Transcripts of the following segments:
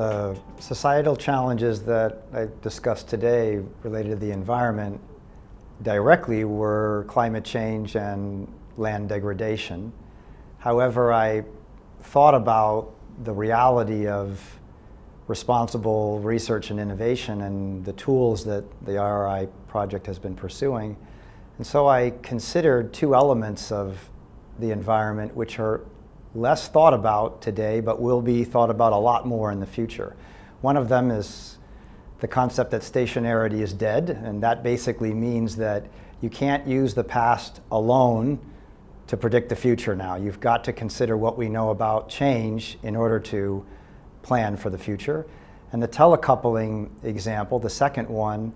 The societal challenges that I discussed today related to the environment directly were climate change and land degradation. However, I thought about the reality of responsible research and innovation and the tools that the RRI project has been pursuing. And so I considered two elements of the environment which are less thought about today, but will be thought about a lot more in the future. One of them is the concept that stationarity is dead, and that basically means that you can't use the past alone to predict the future now. You've got to consider what we know about change in order to plan for the future. And the telecoupling example, the second one,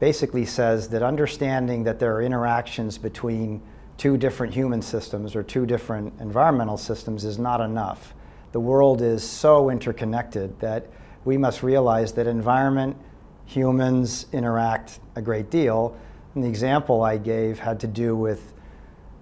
basically says that understanding that there are interactions between two different human systems or two different environmental systems is not enough. The world is so interconnected that we must realize that environment, humans interact a great deal. And the example I gave had to do with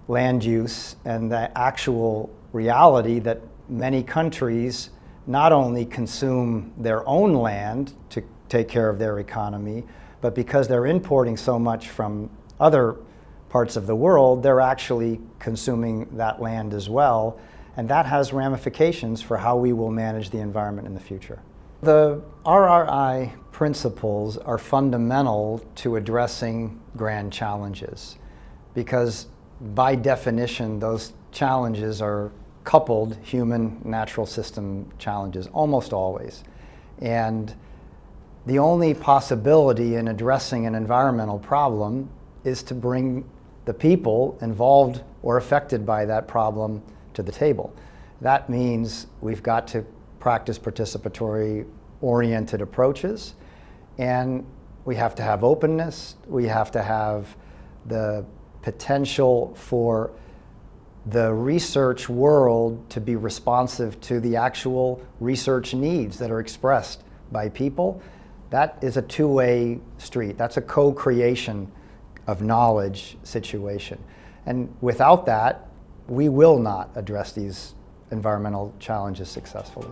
land use and the actual reality that many countries not only consume their own land to take care of their economy, but because they're importing so much from other parts of the world, they're actually consuming that land as well. And that has ramifications for how we will manage the environment in the future. The RRI principles are fundamental to addressing grand challenges because by definition, those challenges are coupled human natural system challenges, almost always. And the only possibility in addressing an environmental problem is to bring the people involved or affected by that problem to the table. That means we've got to practice participatory oriented approaches and we have to have openness, we have to have the potential for the research world to be responsive to the actual research needs that are expressed by people. That is a two-way street. That's a co-creation of knowledge situation. And without that, we will not address these environmental challenges successfully.